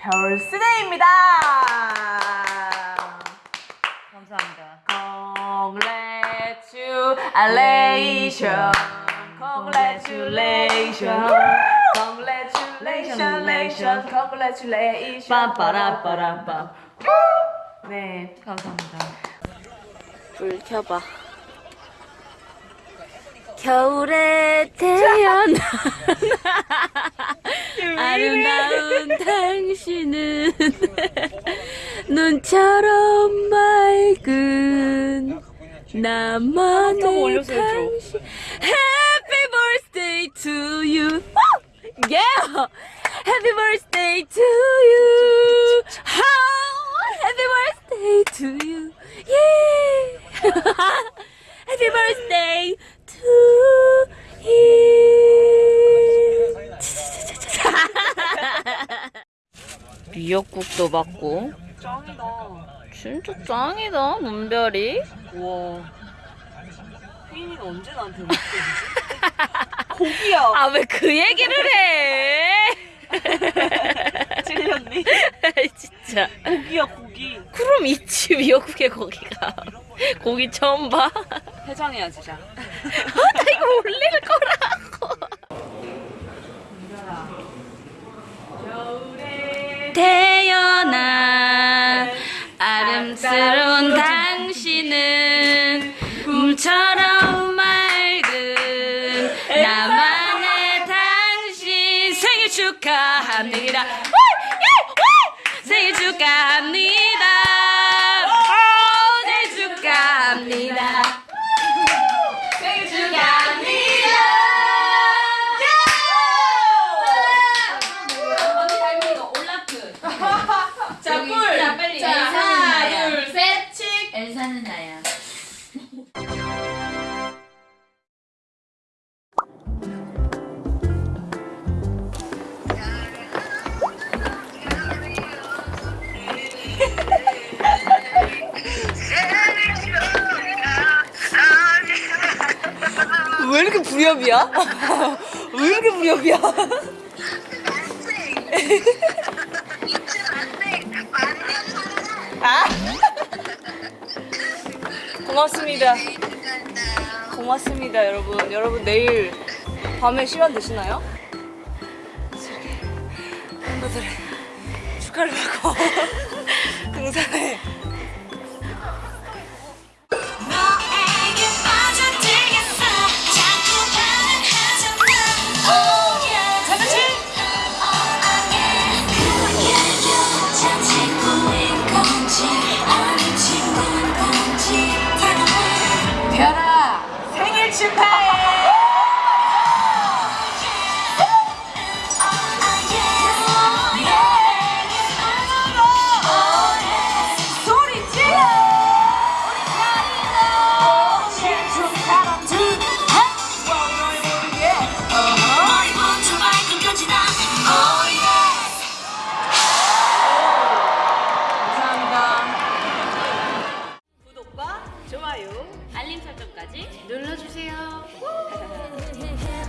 별스데이입니다. 감사합니다. Congratulation, congratulation, congratulation, congratulation. 빰빠라빠라빰. 네, 감사합니다. 불 켜봐. 겨울에 태어난 아름다운 당신은 눈처럼 맑은 나만의 당신 Happy birthday to you Yeah Happy birthday to you 미역국도 받고. 짱이다. 진짜 짱이다, 문별이. 와. 혜인이가 언제 나한테 고기야. 아, 왜 그 얘기를 해? 찔렸니? 진짜. 고기야 고기. 그럼 있지, 미역국에 고기가. 고기 처음 봐? 해장해야지 자. 나 이거 올릴 거라고. 태어나 아름스러운 당신은 꿈처럼 맑은 나만의 당신 생일 축하합니다. 우! 예! 우! 생일 축하합니다. 왜 이렇게 불협이야? 왜 이렇게 불협이야? 아? 고맙습니다. 고맙습니다, 여러분. 여러분 내일 밤에 시간 되시나요? 멤버들의 축하를 받고 알림 설정까지 눌러주세요.